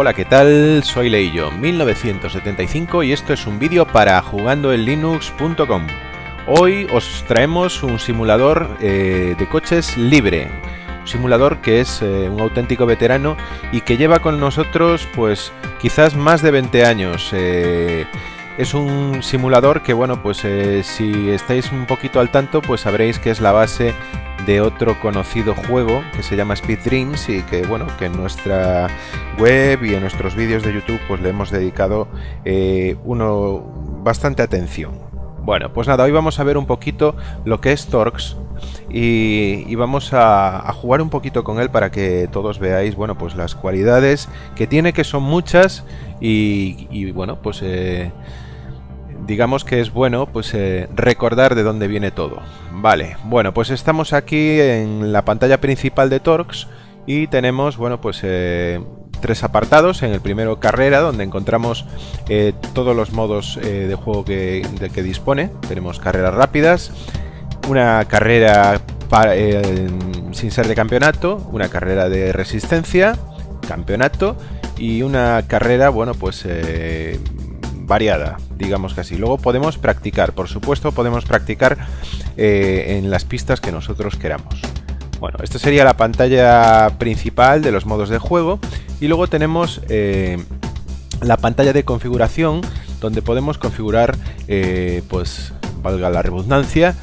Hola, ¿qué tal? Soy Leillo, 1975 y esto es un vídeo para jugandoenlinux.com. Hoy os traemos un simulador eh, de coches libre, un simulador que es eh, un auténtico veterano y que lleva con nosotros pues quizás más de 20 años. Eh, es un simulador que bueno pues si estáis un poquito al tanto pues sabréis que es la base de otro conocido juego que se llama Speed Dreams y que bueno que en nuestra web y en nuestros vídeos de YouTube pues le hemos dedicado eh, uno bastante atención. Bueno, pues nada, hoy vamos a ver un poquito lo que es Torx y, vamos a, jugar un poquito con él para que todos veáis, bueno, pues las cualidades que tiene, que son muchas y, bueno, pues eh, digamos que es bueno pues eh, recordar de dónde viene todo. Vale, bueno, pues estamos aquí en la pantalla principal de Torx y tenemos, bueno, pues eh, tres apartados. En el primero, carrera, donde encontramos eh, todos los modos de juego que, que dispone. Tenemos carreras rápidas, una carrera sin ser de campeonato, una carrera de resistencia, campeonato y una carrera, bueno, pues variada, digamos que así. Luego podemos practicar, por supuesto, podemos practicar eh, en las pistas que nosotros queramos. Bueno, esta sería la pantalla principal de los modos de juego y luego tenemos eh, la pantalla de configuración donde podemos configurar, eh, pues valga la redundancia,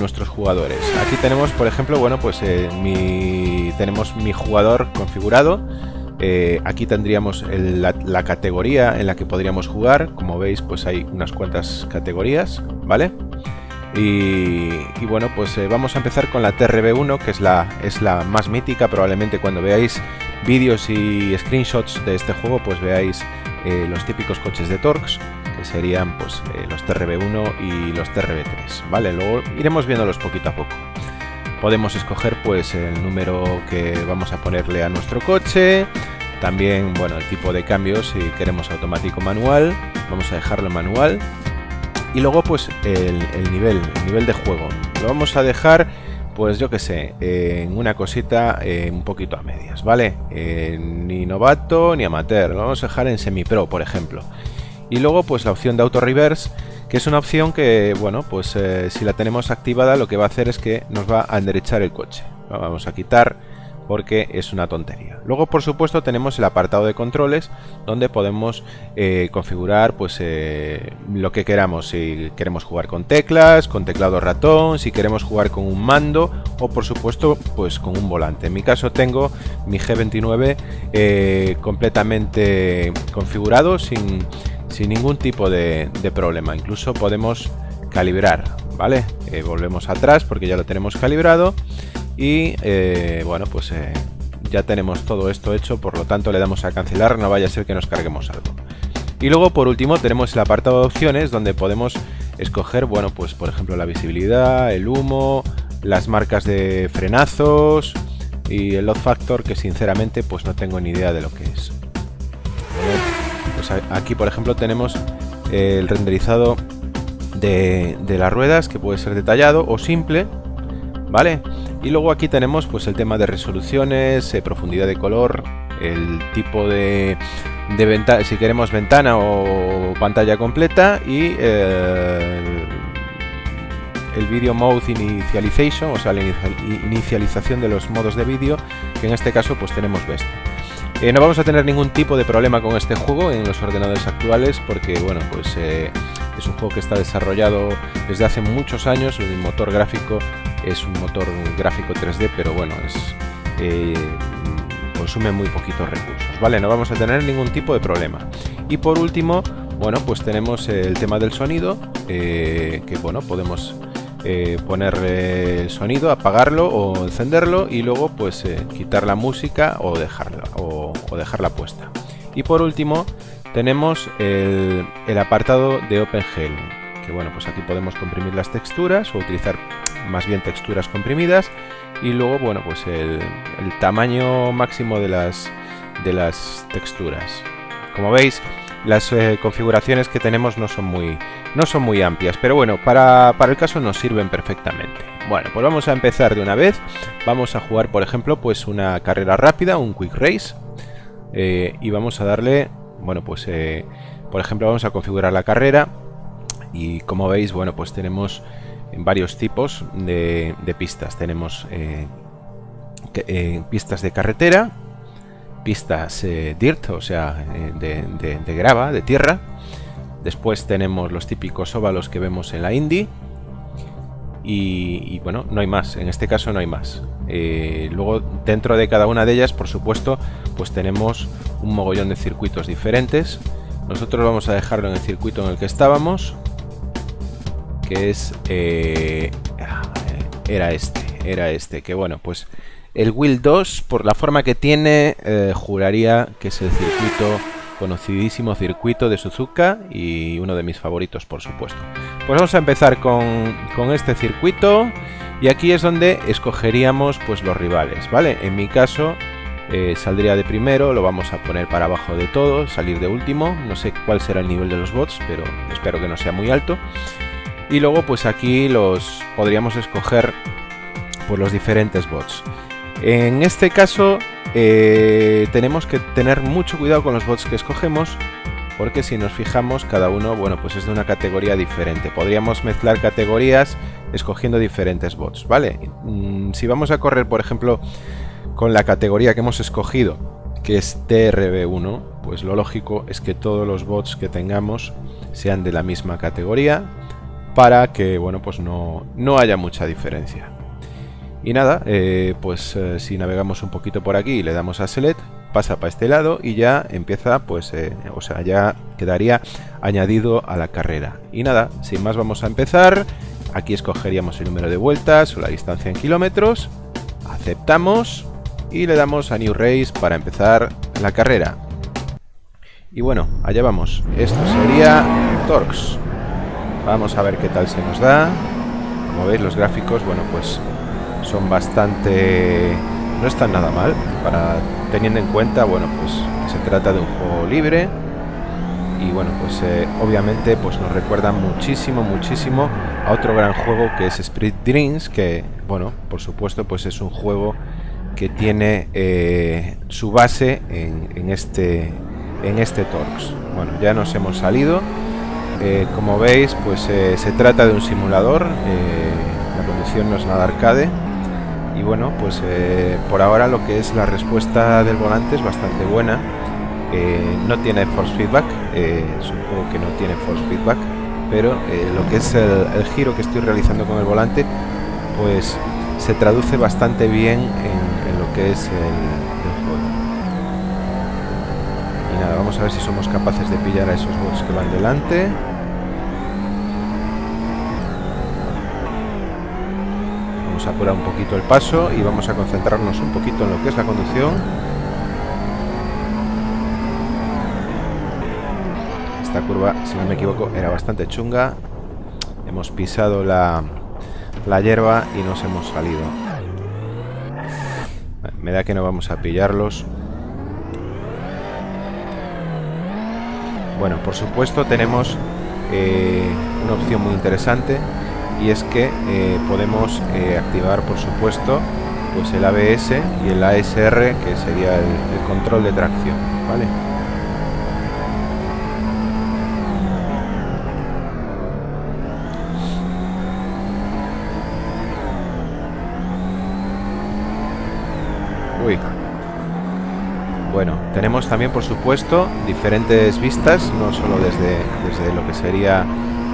nuestros jugadores. Aquí tenemos, por ejemplo, bueno, pues mi, tenemos mi jugador configurado eh, aquí tendríamos la, categoría en la que podríamos jugar. Como veis, pues hay unas cuantas categorías, ¿vale? Y, bueno, pues eh, vamos a empezar con la TRB1, que es la, es la más mítica. Probablemente cuando veáis vídeos y screenshots de este juego, pues veáis eh, los típicos coches de Torx, que serían pues los TRB1 y los TRB3, ¿vale? Luego iremos viéndolos poquito a poco. Podemos escoger pues el número que vamos a ponerle a nuestro coche, también bueno el tipo de cambio si queremos automático manual, vamos a dejarlo manual y luego pues el, nivel, el nivel de juego, lo vamos a dejar pues yo que sé, en una cosita eh, un poquito a medias, ¿vale? Eh, ni novato ni amateur, lo vamos a dejar en semi-pro, por ejemplo. Y luego pues la opción de auto reverse que es una opción que, bueno, pues eh, si la tenemos activada lo que va a hacer es que nos va a enderechar el coche. Lo vamos a quitar porque es una tontería. Luego, por supuesto, tenemos el apartado de controles donde podemos eh, configurar pues eh, lo que queramos. Si queremos jugar con teclas, con teclado ratón, si queremos jugar con un mando o, por supuesto, pues con un volante. En mi caso tengo mi G29 completamente configurado sin sin ningún tipo de, problema. Incluso podemos calibrar, ¿vale? Eh, volvemos atrás porque ya lo tenemos calibrado y eh, bueno, pues eh, ya tenemos todo esto hecho, por lo tanto le damos a cancelar, no vaya a ser que nos carguemos algo. Y luego por último tenemos el apartado de opciones donde podemos escoger, bueno, pues por ejemplo la visibilidad, el humo, las marcas de frenazos y el load factor que sinceramente pues no tengo ni idea de lo que es. Aquí por ejemplo tenemos el renderizado de, las ruedas que puede ser detallado o simple vale y luego aquí tenemos pues el tema de resoluciones eh, profundidad de color el tipo de, ventana si queremos ventana o pantalla completa y eh, el video mode initialization o sea la inicialización de los modos de vídeo que en este caso pues tenemos best eh, no vamos a tener ningún tipo de problema con este juego en los ordenadores actuales porque bueno pues eh, es un juego que está desarrollado desde hace muchos años, el motor gráfico es un motor gráfico 3D pero bueno es eh, consume muy poquitos recursos, ¿vale? No vamos a tener ningún tipo de problema. Y por último, bueno, pues tenemos el tema del sonido, que bueno, podemos eh, poner el sonido, apagarlo o encenderlo y luego pues eh, quitar la música o dejarla, o, dejarla puesta. Y por último tenemos el, apartado de OpenGL, que bueno pues aquí podemos comprimir las texturas o utilizar más bien texturas comprimidas y luego bueno pues el, tamaño máximo de las, de las texturas. Como veis las eh, configuraciones que tenemos no son muy, no son muy amplias, pero bueno, para, el caso nos sirven perfectamente. Bueno, pues vamos a empezar de una vez. Vamos a jugar, por ejemplo, pues una carrera rápida, un quick race. eh, y vamos a darle, bueno, pues eh, por ejemplo vamos a configurar la carrera y como veis, bueno, pues tenemos varios tipos de, pistas. Tenemos pistas de carretera, pistas dirt, o sea, de, grava, de tierra. Después tenemos los típicos óvalos que vemos en la Indy. Y, bueno, no hay más, en este caso no hay más. luego dentro de cada una de ellas, por supuesto, pues tenemos un mogollón de circuitos diferentes nosotros vamos a dejarlo en el circuito en el que estábamos, que es... Eh, era este, era este, que bueno, pues el Wheel 2, por la forma que tiene, eh, juraría que es el circuito, conocidísimo circuito de Suzuka y uno de mis favoritos, por supuesto. Pues vamos a empezar con, con este circuito y aquí es donde escogeríamos pues los rivales, ¿vale? En mi caso eh, saldría de primero, lo vamos a poner para abajo de todo, salir de último, no sé cuál será el nivel de los bots, pero espero que no sea muy alto. Y luego pues aquí los podríamos escoger por los diferentes bots. En este caso eh, tenemos que tener mucho cuidado con los bots que escogemos porque si nos fijamos cada uno bueno pues es de una categoría diferente podríamos mezclar categorías escogiendo diferentes bots vale mm, si vamos a correr por ejemplo con la categoría que hemos escogido, que es TRB1, pues lo lógico es que todos los bots que tengamos sean de la misma categoría para que bueno pues no, no haya mucha diferencia. Y nada, eh, pues eh, si navegamos un poquito por aquí y le damos a Select, pasa para este lado y ya empieza, pues, eh, o sea, ya quedaría añadido a la carrera. Y nada, sin más vamos a empezar. Aquí escogeríamos el número de vueltas o la distancia en kilómetros. Aceptamos y le damos a New Race para empezar la carrera. Y bueno, allá vamos. Esto sería Torx. Vamos a ver qué tal se nos da. Como veis los gráficos, bueno pues son bastante... no están nada mal, para teniendo en cuenta, bueno pues se trata de un juego libre y bueno pues eh, obviamente pues nos recuerda muchísimo muchísimo a otro gran juego que es Spirit Dreams que bueno por supuesto pues es un juego que tiene eh, su base en, este en este Torx. Bueno, ya nos hemos salido. Eh, como veis, pues se trata de un simulador. la conducción no es nada arcade. Y bueno, pues por ahora lo que es la respuesta del volante es bastante buena. no tiene force feedback, un juego que no tiene force feedback, pero lo que es el, el giro que estoy realizando con el volante, pues se traduce bastante bien en, lo que es el, juego. Y nada, vamos a ver si somos capaces de pillar a esos bots que van delante. Vamos a apurar un poquito el paso y vamos a concentrarnos un poquito en lo que es la conducción. Esta curva, si no me equivoco, era bastante chunga. Hemos pisado la, la hierba y nos hemos salido. Me da que no vamos a pillarlos. Bueno, por supuesto tenemos eh, una opción muy interesante y es que eh, podemos eh, activar, por supuesto, pues el ABS y el ASR, que sería el, el control de tracción, ¿vale? Bueno, tenemos también, por supuesto, diferentes vistas, no solo desde, desde lo que sería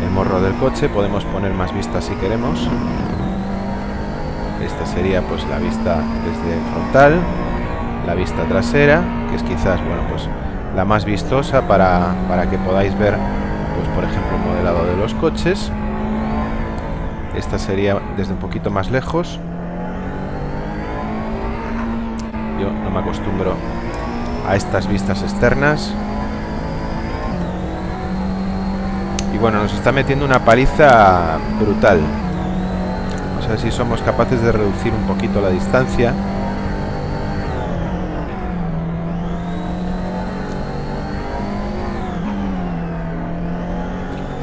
el morro del coche, podemos poner más vistas si queremos. Esta sería pues la vista desde frontal, la vista trasera, que es quizás, bueno, pues la más vistosa para, para que podáis ver, pues por ejemplo, el modelado de los coches. Esta sería desde un poquito más lejos, yo no me acostumbro a estas vistas externas. Y bueno, nos está metiendo una paliza brutal. Vamos a ver si somos capaces de reducir un poquito la distancia.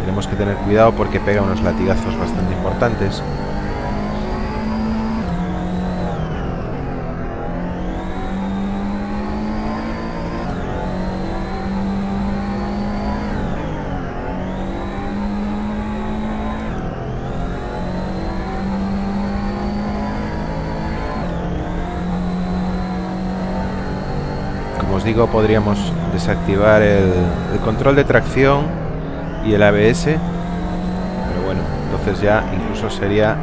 Tenemos que tener cuidado porque pega unos latigazos bastante importantes. Podríamos desactivar el, control de tracción y el ABS. Pero bueno, entonces ya incluso sería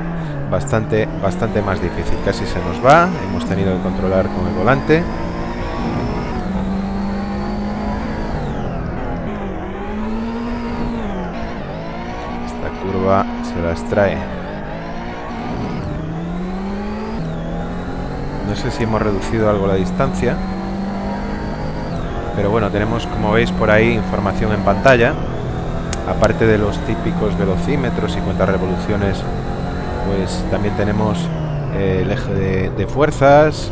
bastante, bastante más difícil. Casi se nos va. Hemos tenido que controlar con el volante. Esta curva se las trae. No sé si hemos reducido algo la distancia. Pero bueno, tenemos como veis por ahí información en pantalla. Aparte de los típicos velocímetros y cuántas revoluciones, pues también tenemos eh, el eje de, fuerzas.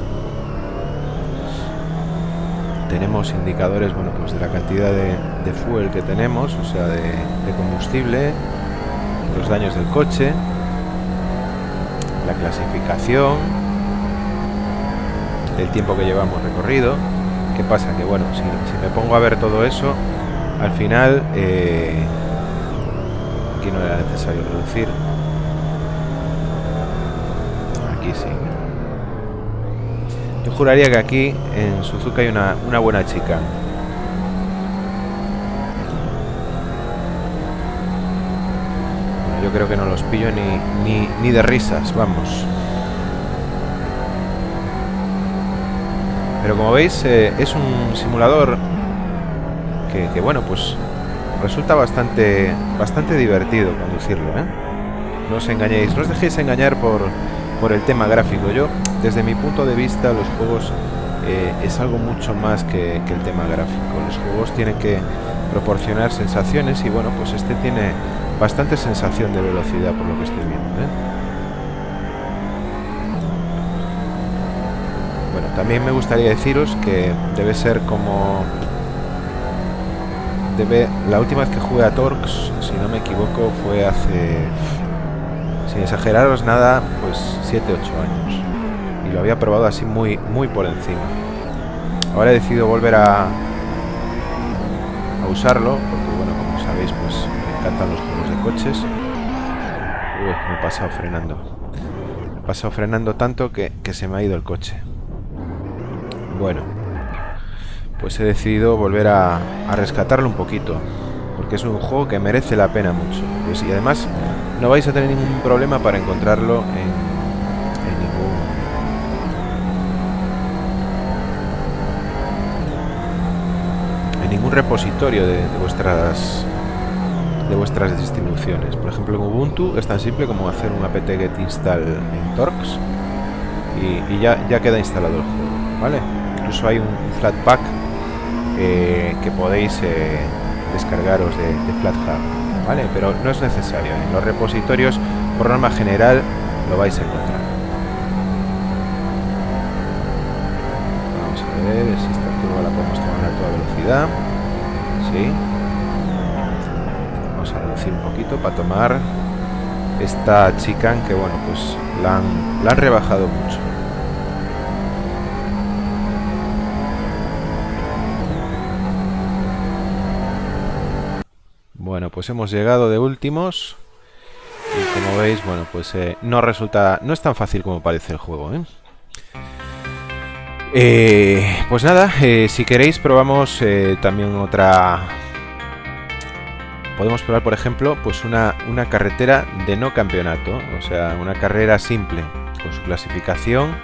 Tenemos indicadores, bueno, pues de la cantidad de, fuel que tenemos, o sea, de, de combustible, los daños del coche, la clasificación, el tiempo que llevamos recorrido. ¿Qué pasa? Que bueno, si, me pongo a ver todo eso, al final eh, aquí no era necesario reducir. Aquí sí. Yo juraría que aquí en Suzuka hay una, una buena chica. yo creo que no los pillo ni, ni, ni de risas, vamos. Pero como veis, eh, es un simulador que, bueno, pues resulta bastante, bastante divertido conducirlo, ¿eh? No os engañéis, no os dejéis engañar por, por el tema gráfico. Yo, desde mi punto de vista, los juegos eh, es algo mucho más que, el tema gráfico. Los juegos tienen que proporcionar sensaciones y bueno, pues este tiene bastante sensación de velocidad por lo que estoy viendo. También me gustaría deciros que debe ser como... Debe, la última vez que jugué a Torx, si no me equivoco, fue hace... Sin exageraros nada, pues 7-8 años. Y lo había probado así muy, muy por encima. Ahora he decidido volver a, a usarlo, porque bueno, como sabéis, pues me encantan los juegos de coches. Uy, me he pasado frenando. Me he pasado frenando tanto que se me ha ido el coche. Bueno, pues he decidido volver a, rescatarlo un poquito. Porque es un juego que merece la pena mucho. Pues, y además no vais a tener ningún problema para encontrarlo en, ningún... Repositorio de, vuestras de vuestras distribuciones. Por ejemplo, en Ubuntu es tan simple como hacer un apt-get install en Torx y, ya, ya queda instalado el juego, ¿vale? Incluso hay un Flatpak eh, que podéis eh, descargaros de, de FlatHub, ¿vale? Pero no es necesario. En los repositorios, por norma general, lo vais a encontrar. Vamos a ver si esta curva la podemos tomar a toda velocidad. Sí. Vamos a reducir un poquito para tomar esta chica que, bueno, pues la han rebajado mucho. Pues hemos llegado de últimos. Y como veis, bueno, pues eh, no resulta... No es tan fácil como parece el juego, ¿eh? eh pues nada, si queréis probamos también otra... Podemos probar, por ejemplo, pues una, una carretera de no campeonato. O sea, una carrera simple, con su clasificación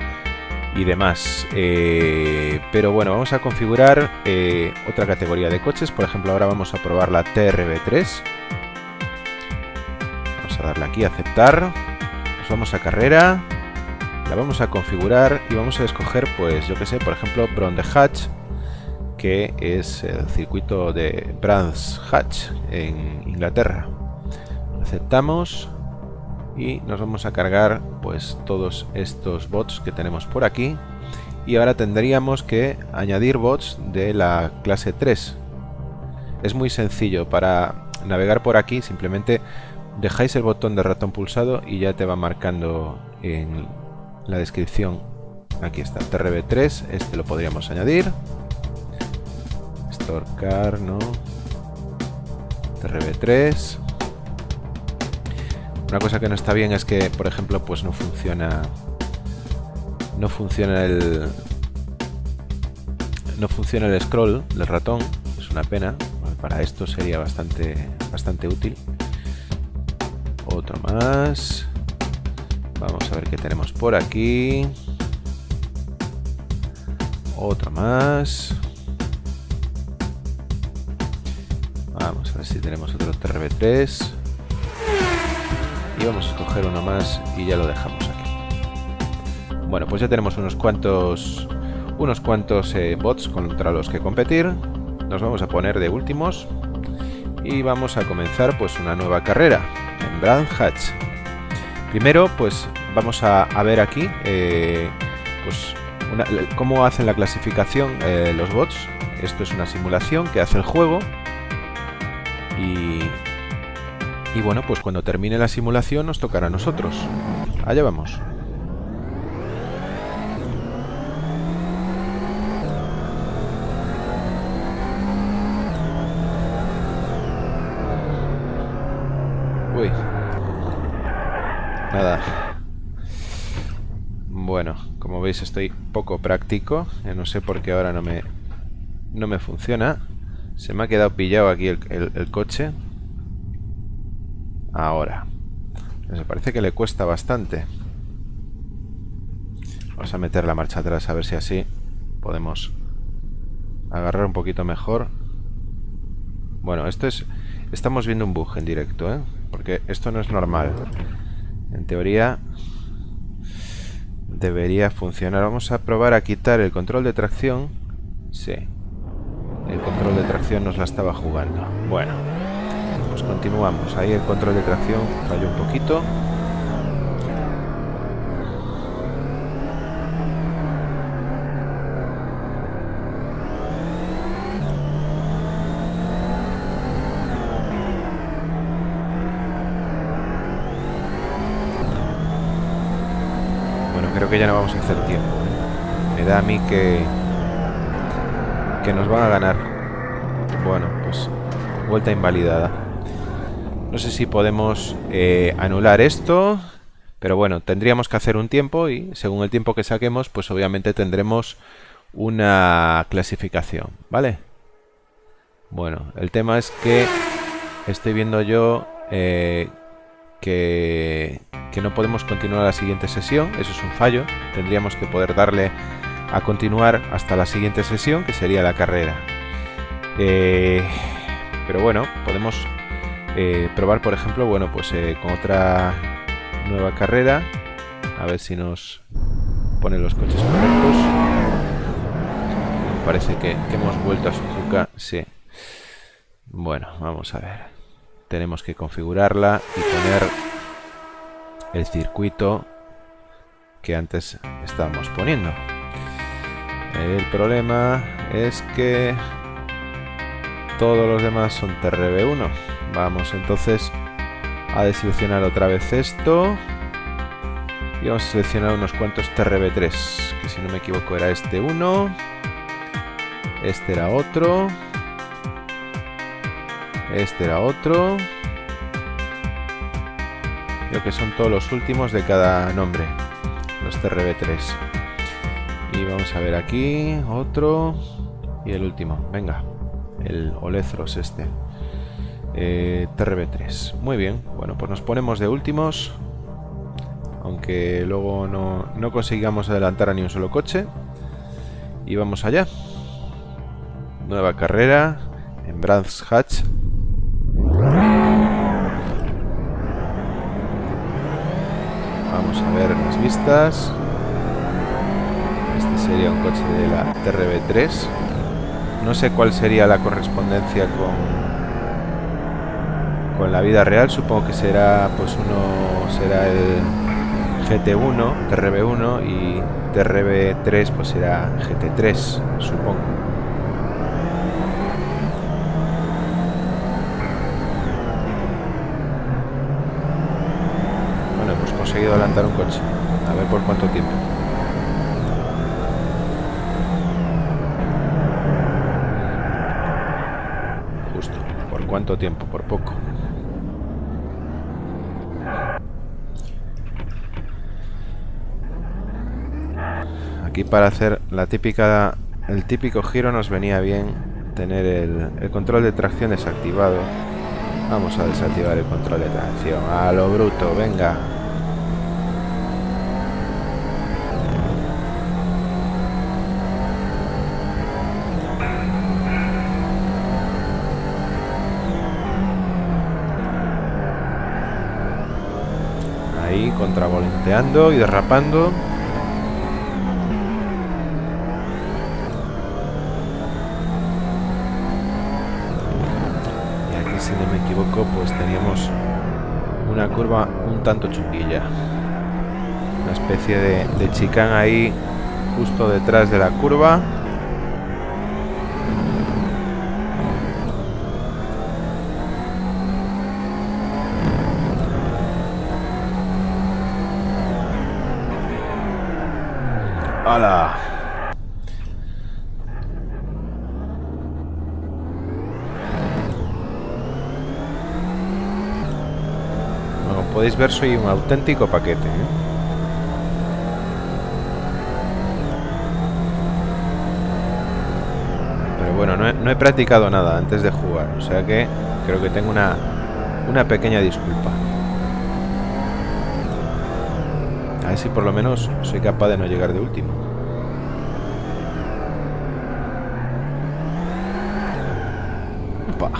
y demás. Eh, pero bueno, vamos a configurar eh, otra categoría de coches. Por ejemplo, ahora vamos a probar la TRB3. Vamos a darle aquí a aceptar. Nos vamos a carrera. La vamos a configurar y vamos a escoger, pues yo que sé, por ejemplo, Bron Hatch, que es el circuito de Brands Hatch en Inglaterra. Aceptamos y nos vamos a cargar pues todos estos bots que tenemos por aquí. Y ahora tendríamos que añadir bots de la clase 3 es muy sencillo para navegar por aquí simplemente dejáis el botón de ratón pulsado y ya te va marcando en la descripción. Aquí está trb3 este lo podríamos añadir. Storecar no trb3 una cosa que no está bien es que, por ejemplo, pues no funciona... No funciona el... no funciona el scroll del ratón, es una pena, para esto sería bastante, bastante útil. Otro más. Vamos a ver qué tenemos por aquí. Otro más. Vamos a ver si tenemos otro TRB3. Vamos a escoger uno más y ya lo dejamos aquí. Bueno, pues ya tenemos unos cuantos unos cuantos eh, bots contra los que competir. Nos vamos a poner de últimos y vamos a comenzar pues una nueva carrera en Brand Hatch. Primero pues vamos a, ver aquí eh, pues cómo hacen la clasificación eh, los bots. Esto es una simulación que hace el juego y, y bueno pues cuando termine la simulación nos tocará a nosotros. Allá vamos. Nada. Bueno, como veis estoy poco práctico. no sé por qué ahora no me, no me funciona. Se me ha quedado pillado aquí el, coche. Ahora. Me parece que le cuesta bastante. Vamos a meter la marcha atrás a ver si así podemos agarrar un poquito mejor. Bueno, esto es... Estamos viendo un bug en directo, ¿eh? Porque esto no es normal. En teoría debería funcionar. Vamos a probar a quitar el control de tracción. Sí. El control de tracción nos la estaba jugando. Bueno, pues continuamos. Ahí el control de tracción falló un poquito. que ya no vamos a hacer tiempo. ¿eh? Me da a mí que... Que nos van a ganar. Bueno, pues... Vuelta invalidada. No sé si podemos eh, anular esto. Pero bueno, tendríamos que hacer un tiempo y según el tiempo que saquemos, pues obviamente tendremos una clasificación, ¿vale? Bueno, el tema es que estoy viendo yo eh, que, no podemos continuar la siguiente sesión, eso es un fallo, tendríamos que poder darle a continuar hasta la siguiente sesión, que sería la carrera. Eh, pero bueno, podemos eh, probar, por ejemplo, bueno, pues eh, con otra nueva carrera, a ver si nos pone los coches correctos. Parece que, que hemos vuelto a Suzuka, sí. Bueno, vamos a ver tenemos que configurarla y poner el circuito que antes estábamos poniendo. El problema es que todos los demás son TRB1. Vamos entonces a deseleccionar otra vez esto y vamos a seleccionar unos cuantos TRB3 que si no me equivoco era este uno este era otro este era otro. Creo que son todos los últimos de cada nombre. Los TRB3. Y vamos a ver aquí. Otro. Y el último. Venga. El Olezros este. Eh, TRB3. Muy bien. Bueno, pues nos ponemos de últimos. Aunque luego no, no consigamos adelantar a ni un solo coche. Y vamos allá. Nueva carrera en Brands Hatch Vamos a ver las vistas. Este sería un coche de la TRB3. No sé cuál sería la correspondencia con, con la vida real. Supongo que será, pues uno será el GT1, TRB1 y TRB3 pues será GT3, supongo. conseguido adelantar un coche. A ver por cuánto tiempo. Justo. ¿Por cuánto tiempo? Por poco. Aquí para hacer la típica el típico giro nos venía bien tener el, control de tracción desactivado. Vamos a desactivar el control de tracción. A lo bruto, venga. Ahí, contravolenteando y derrapando. pues teníamos una curva un tanto chunguilla. Una especie de, de chicán ahí justo detrás de la curva. Podéis ver, soy un auténtico paquete. ¿eh? Pero bueno, no he, practicado nada antes de jugar, o sea que creo que tengo una, una pequeña disculpa. A ver si por lo menos soy capaz de no llegar de último. Opa.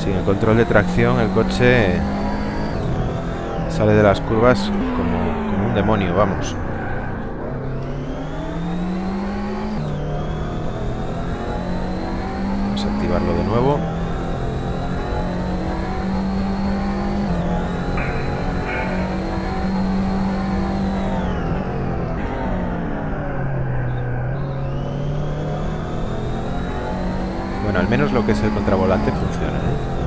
Sin el control de tracción el coche sale de las curvas como, un demonio, vamos. Vamos a activarlo de nuevo. Bueno, al menos lo que es el contravolante funciona. ¿eh?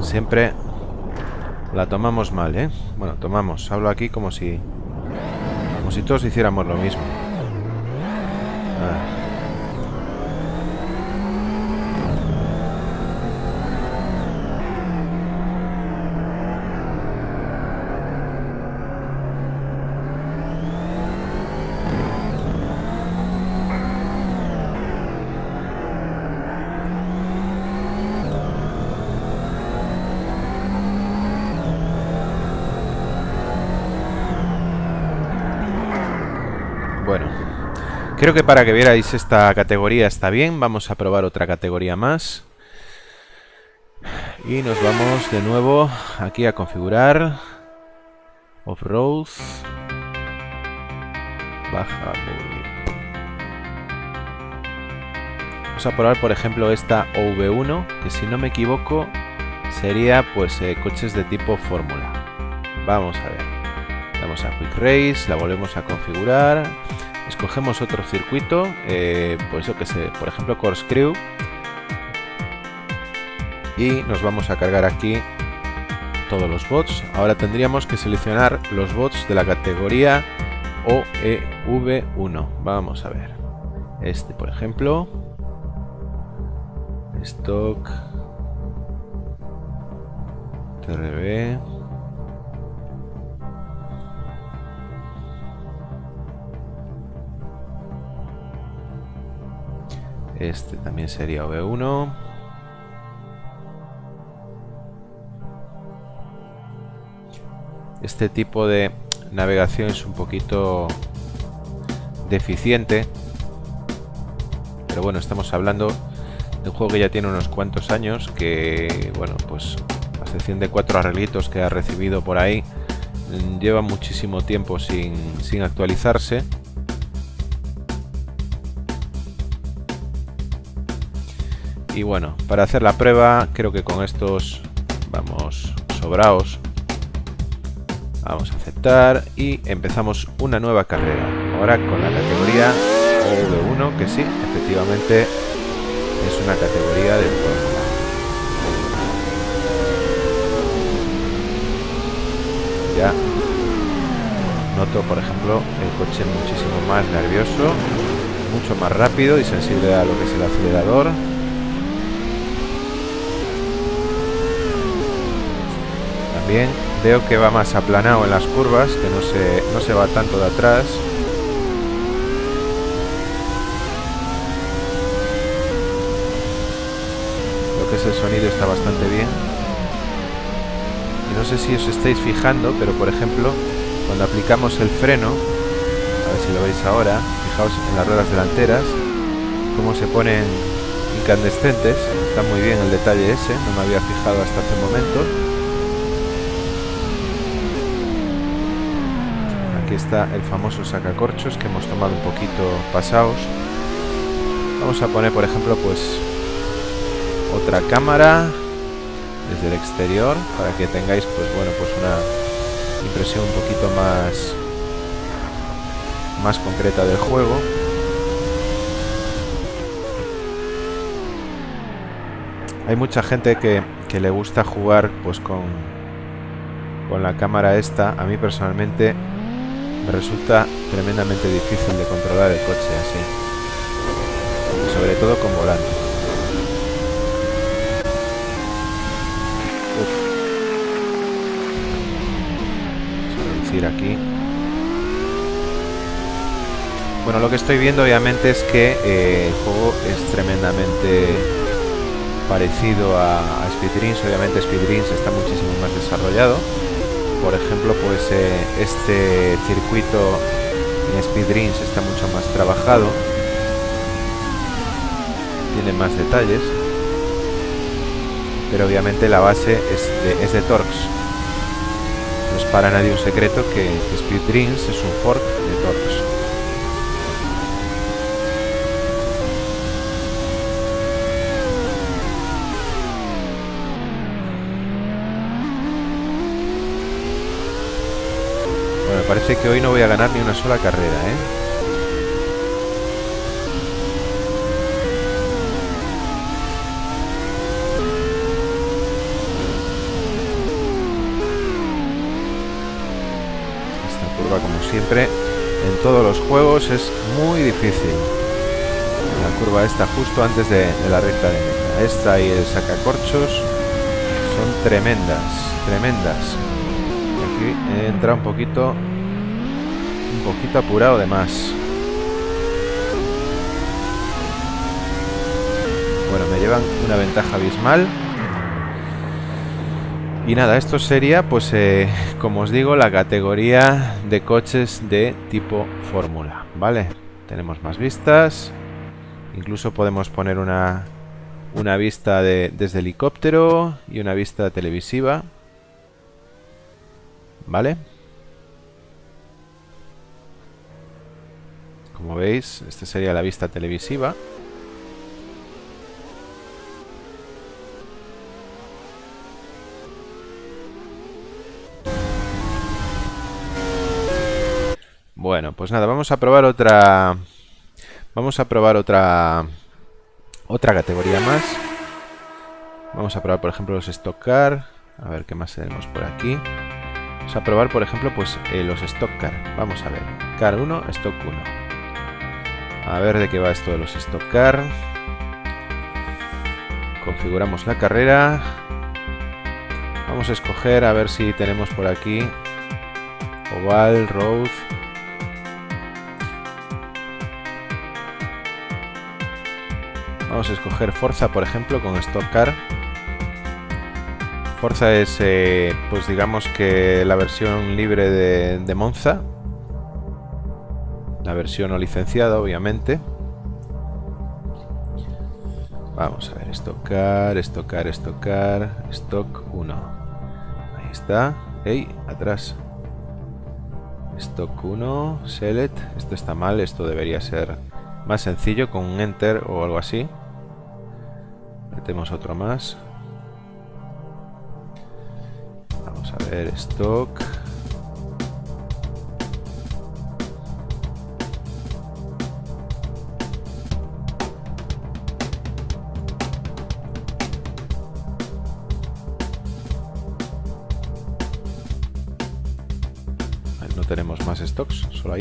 Siempre la tomamos mal, ¿eh? Bueno, tomamos. Hablo aquí como si... Como si todos hiciéramos lo mismo. Ah. Bueno, creo que para que vierais esta categoría está bien. Vamos a probar otra categoría más. Y nos vamos de nuevo aquí a configurar. Off-road. Baja. Vamos a probar, por ejemplo, esta OV1, que si no me equivoco sería pues eh, coches de tipo fórmula. Vamos a ver. Vamos a Quick Race, la volvemos a configurar escogemos otro circuito, eh, pues que sé, por ejemplo Corkscrew y nos vamos a cargar aquí todos los bots. Ahora tendríamos que seleccionar los bots de la categoría OEV1. Vamos a ver. Este, por ejemplo. Stock. TRB. Este también sería V1. Este tipo de navegación es un poquito deficiente. Pero bueno, estamos hablando de un juego que ya tiene unos cuantos años. Que, bueno, pues a excepción de cuatro arreglitos que ha recibido por ahí, lleva muchísimo tiempo sin, sin actualizarse. Y bueno, para hacer la prueba, creo que con estos vamos sobraos. Vamos a aceptar y empezamos una nueva carrera. Ahora con la categoría V1, que sí, efectivamente es una categoría de Fórmula. Ya noto, por ejemplo, el coche muchísimo más nervioso, mucho más rápido y sensible a lo que es el acelerador. También veo que va más aplanado en las curvas, que no se, no se va tanto de atrás. el sonido está bastante bien. Y no sé si os estáis fijando, pero por ejemplo, cuando aplicamos el freno, a ver si lo veis ahora, fijaos en las ruedas delanteras, cómo se ponen incandescentes, está muy bien el detalle ese, no me había fijado hasta hace un momento. Aquí está el famoso sacacorchos que hemos tomado un poquito pasados. Vamos a poner, por ejemplo, pues otra cámara desde el exterior para que tengáis pues bueno pues una impresión un poquito más más concreta del juego hay mucha gente que, que le gusta jugar pues con con la cámara esta a mí personalmente me resulta tremendamente difícil de controlar el coche así sobre todo con volante aquí. Bueno, lo que estoy viendo obviamente es que eh, el juego es tremendamente parecido a, a Obviamente Speed está muchísimo más desarrollado. Por ejemplo, pues eh, este circuito en Speed está mucho más trabajado. Tiene más detalles. Pero obviamente la base es de, es de Torx para nadie un secreto que Speed Dreams es un fork de Torx. Parece que hoy no voy a ganar ni una sola carrera, ¿eh? siempre en todos los juegos es muy difícil. La curva esta justo antes de, la recta de. Esta y el sacacorchos son tremendas, tremendas. Aquí entra un poquito, un poquito apurado de más. Bueno, me llevan una ventaja abismal. Y nada, esto sería, pues, eh, como os digo, la categoría de coches de tipo fórmula, ¿vale? Tenemos más vistas. Incluso podemos poner una, una vista de, desde helicóptero y una vista televisiva. ¿Vale? Como veis, esta sería la vista televisiva. Bueno, pues nada, vamos a probar otra... Vamos a probar otra... Otra categoría más. Vamos a probar, por ejemplo, los Stock Car. A ver qué más tenemos por aquí. Vamos a probar, por ejemplo, pues eh, los Stock Car. Vamos a ver. Car 1, Stock 1. A ver de qué va esto de los Stock Car. Configuramos la carrera. Vamos a escoger a ver si tenemos por aquí Oval, Road, Vamos a escoger Forza, por ejemplo, con Stock Car. Forza es, eh, pues digamos que la versión libre de, Monza. La versión no licenciada, obviamente. Vamos a ver, Stock Car, Stock Car, Stock Car, Stock 1. Ahí está. ¡Ey! Atrás. Stock 1, select. Esto está mal, esto debería ser más sencillo con un enter o algo así. Metemos otro más. Vamos a ver, stock.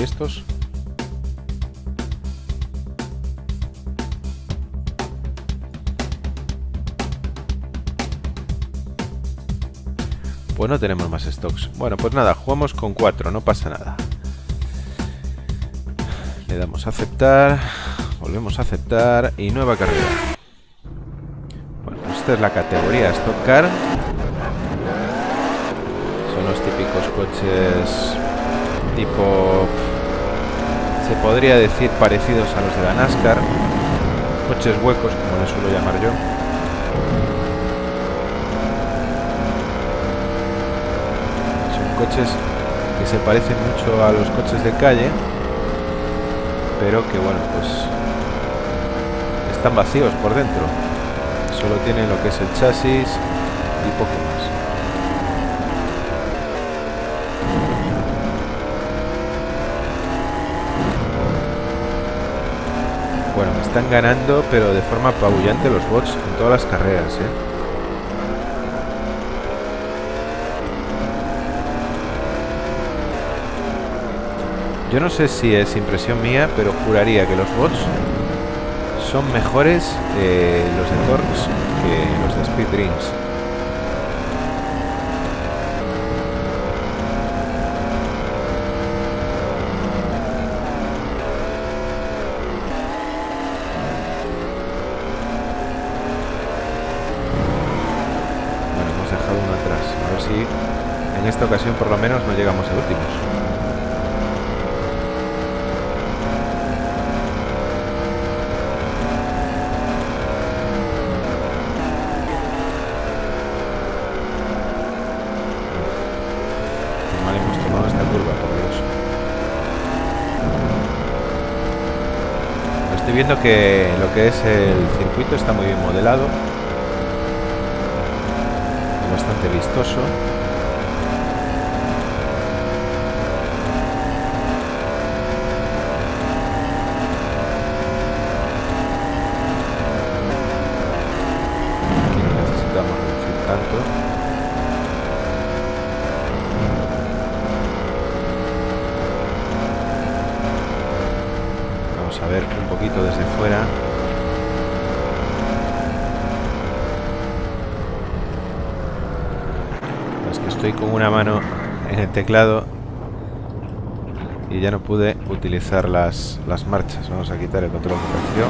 Estos. Pues no tenemos más stocks. Bueno, pues nada, jugamos con 4, no pasa nada. Le damos a aceptar, volvemos a aceptar y nueva carrera. Bueno, esta es la categoría Stock Car. Son los típicos coches tipo... Se podría decir parecidos a los de la NASCAR. Coches huecos, como les suelo llamar yo. coches que se parecen mucho a los coches de calle, pero que bueno, pues están vacíos por dentro. Solo tienen lo que es el chasis y poco más. Bueno, me están ganando, pero de forma apabullante los bots en todas las carreras, ¿eh? Yo no sé si es impresión mía, pero juraría que los bots son mejores eh, los de Torx que los de Speed Dreams. Bueno, hemos dejado uno atrás. A ver si en esta ocasión por lo menos no llegamos a últimos. viendo que lo que es el circuito está muy bien modelado. Bastante vistoso. Aquí no necesitamos reducir tanto. a ver un poquito desde fuera. Es que estoy con una mano en el teclado y ya no pude utilizar las, las marchas. Vamos a quitar el control de tracción.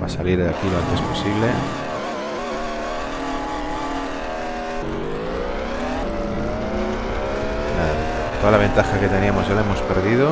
Va a salir de aquí lo antes posible. toda la ventaja que teníamos ya la hemos perdido.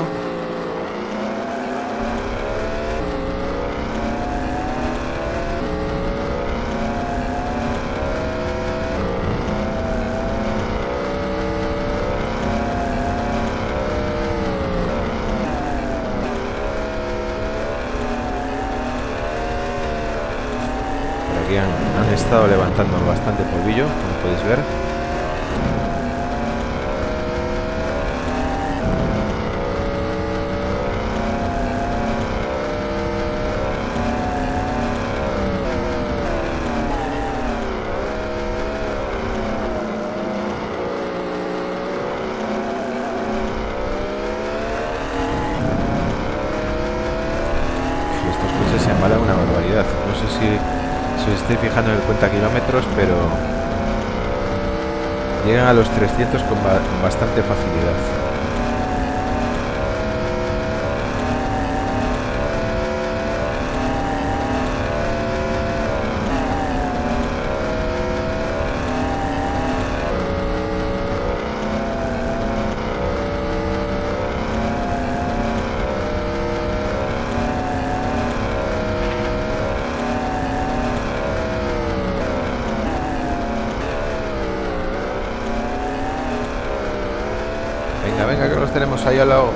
Tenemos ahí al lado.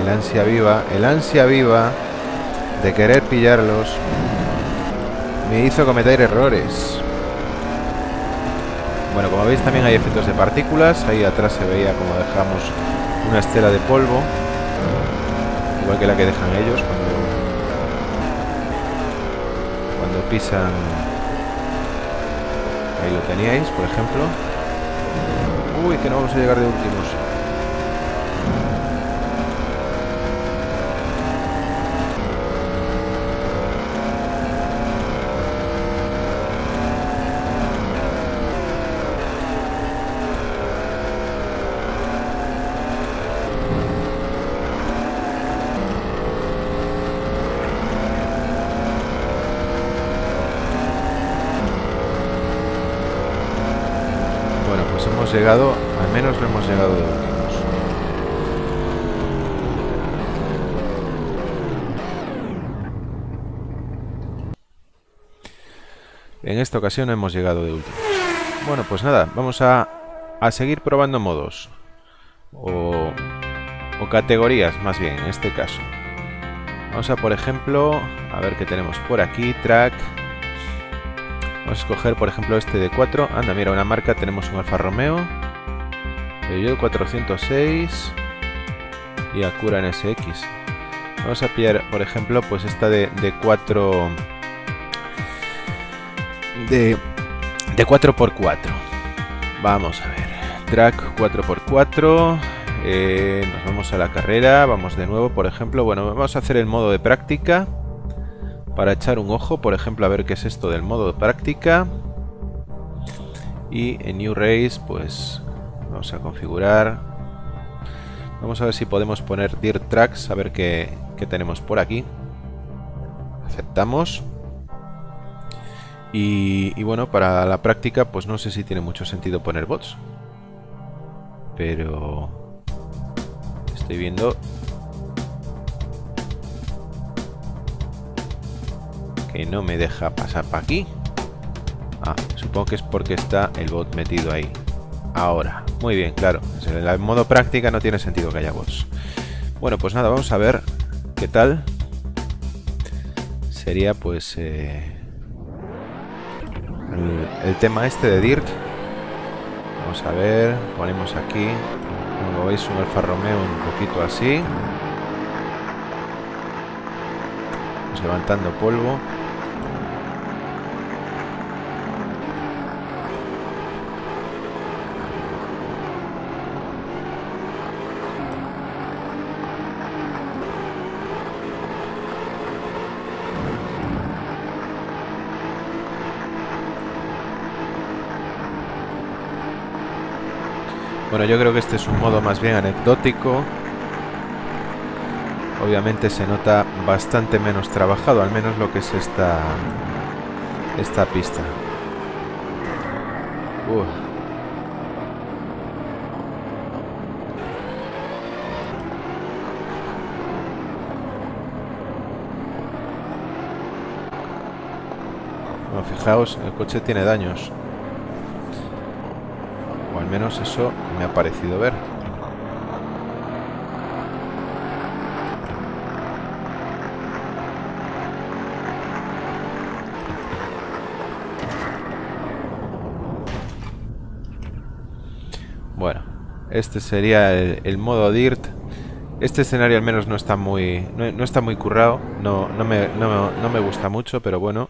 El ansia viva, el ansia viva de querer pillarlos me hizo cometer errores. Bueno, como veis también hay efectos de partículas. Ahí atrás se veía como dejamos una estela de polvo. Igual que la que dejan ellos cuando, cuando pisan... Ahí lo teníais, por ejemplo. Uy, que no vamos a llegar de últimos. Llegado, al menos lo hemos llegado de últimos. En esta ocasión hemos llegado de últimos. Bueno, pues nada, vamos a, a seguir probando modos. O, o categorías, más bien, en este caso. Vamos a, por ejemplo, a ver qué tenemos por aquí. Track, Vamos a escoger, por ejemplo, este de 4. Anda, mira, una marca. Tenemos un Alfa Romeo. Peugeot 406. Y Acura NSX. Vamos a pillar, por ejemplo, pues esta de, de 4... De, de 4x4. Vamos a ver. Track 4x4. Eh, nos vamos a la carrera. Vamos de nuevo, por ejemplo. Bueno, vamos a hacer el modo de práctica para echar un ojo, por ejemplo, a ver qué es esto del modo de práctica. Y en New Race, pues vamos a configurar. Vamos a ver si podemos poner Dirt Tracks, a ver qué, tenemos por aquí. Aceptamos. Y, bueno, para la práctica, pues no sé si tiene mucho sentido poner bots. Pero estoy viendo que no me deja pasar para aquí. Ah, supongo que es porque está el bot metido ahí. Ahora, muy bien, claro. En modo práctica no tiene sentido que haya bots. Bueno, pues nada, vamos a ver qué tal. Sería pues eh, el, tema este de Dirt. Vamos a ver, ponemos aquí, como veis, un Alfa Romeo un poquito así. Vamos levantando polvo. Bueno, yo creo que este es un modo más bien anecdótico. Obviamente se nota bastante menos trabajado, al menos lo que es esta, esta pista. Uf. Fijaos, el coche tiene daños menos eso me ha parecido ver. Bueno, este sería el, modo DIRT. Este escenario al menos no está muy no, está muy currado, no, no, me, no me gusta mucho, pero bueno,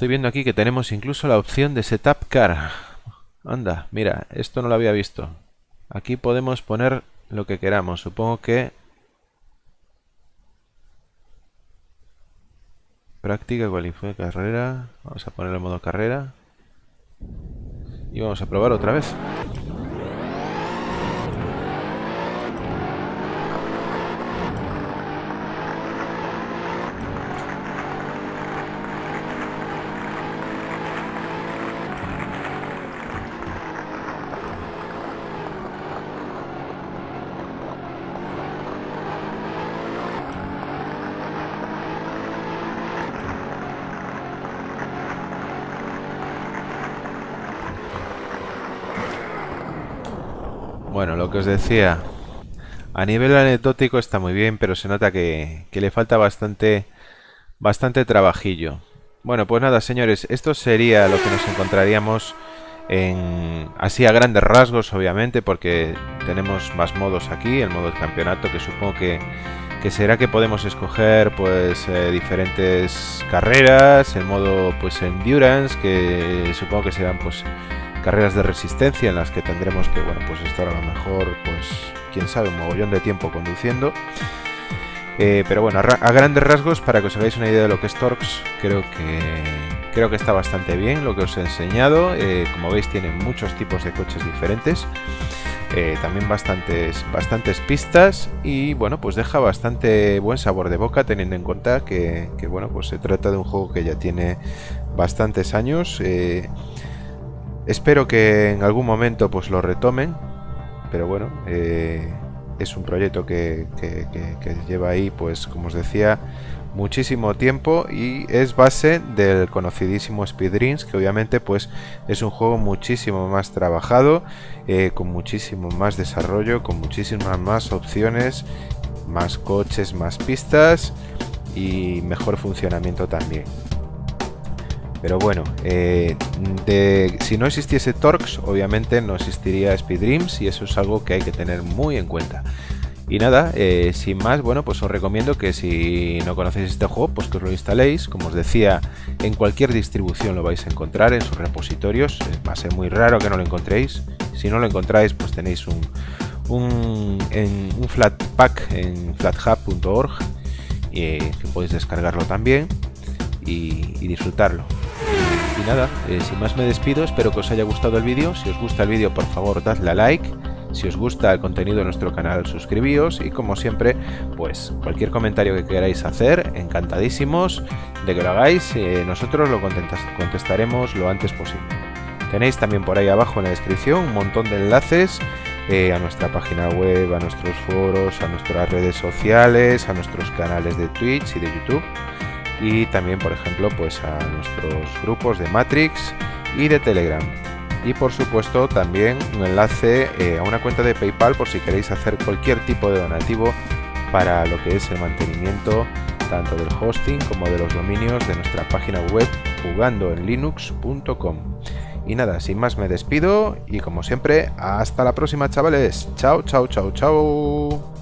Estoy viendo aquí que tenemos incluso la opción de Setup Car. Anda, mira, esto no lo había visto. Aquí podemos poner lo que queramos. Supongo que... Práctica, fue carrera. Vamos a poner el modo carrera. Y vamos a probar otra vez. Que os decía, a nivel anecdótico está muy bien, pero se nota que, que le falta bastante, bastante trabajillo. Bueno, pues nada, señores, esto sería lo que nos encontraríamos en, así a grandes rasgos, obviamente, porque tenemos más modos aquí, el modo de campeonato, que supongo que, que será que podemos escoger pues eh, diferentes carreras, el modo pues endurance, que supongo que serán pues carreras de resistencia en las que tendremos que, bueno, pues estar a lo mejor, pues, quién sabe, un mogollón de tiempo conduciendo. Eh, pero bueno, a, grandes rasgos, para que os hagáis una idea de lo que es Torx, creo que creo que está bastante bien lo que os he enseñado. Eh, como veis, tiene muchos tipos de coches diferentes. Eh, también bastantes, bastantes pistas y bueno, pues deja bastante buen sabor de boca teniendo en cuenta que, bueno, pues se trata de un juego que ya tiene bastantes años. Espero que en algún momento pues lo retomen, pero bueno, es un proyecto que, lleva ahí, pues como os decía, muchísimo tiempo y es base del conocidísimo Speed Dreams, que obviamente pues es un juego muchísimo más trabajado, eh, con muchísimo más desarrollo, con muchísimas más opciones, más coches, más pistas y mejor funcionamiento también. Pero bueno, eh, si no existiese Torx, obviamente no existiría Speed Dreams y eso es algo que hay que tener muy en cuenta. Y nada, eh, sin más, bueno, pues os recomiendo que si no conocéis este juego, pues que os lo instaléis. Como os decía, en cualquier distribución lo vais a encontrar en sus repositorios. Eh, va a ser muy raro que no lo encontréis. Si no lo encontráis, pues tenéis un, un, en, un flatpak en flathub.org que podéis descargarlo también y disfrutarlo. Y nada, eh, sin más me despido, espero que os haya gustado el vídeo. Si os gusta el vídeo, por favor, dadle a like. Si os gusta el contenido de nuestro canal, suscribíos y como siempre, pues cualquier comentario que queráis hacer, encantadísimos de que lo hagáis, eh, nosotros lo contestaremos lo antes posible. Tenéis también por ahí abajo en la descripción un montón de enlaces eh, a nuestra página web, a nuestros foros, a nuestras redes sociales, a nuestros canales de Twitch y de YouTube y también por ejemplo pues a nuestros grupos de Matrix y de Telegram y por supuesto también un enlace eh, a una cuenta de PayPal por si queréis hacer cualquier tipo de donativo para lo que es el mantenimiento tanto del hosting como de los dominios de nuestra página web jugandoenlinux.com y nada, sin más me despido y como siempre, hasta la próxima chavales. Chao, chao, chao, chao.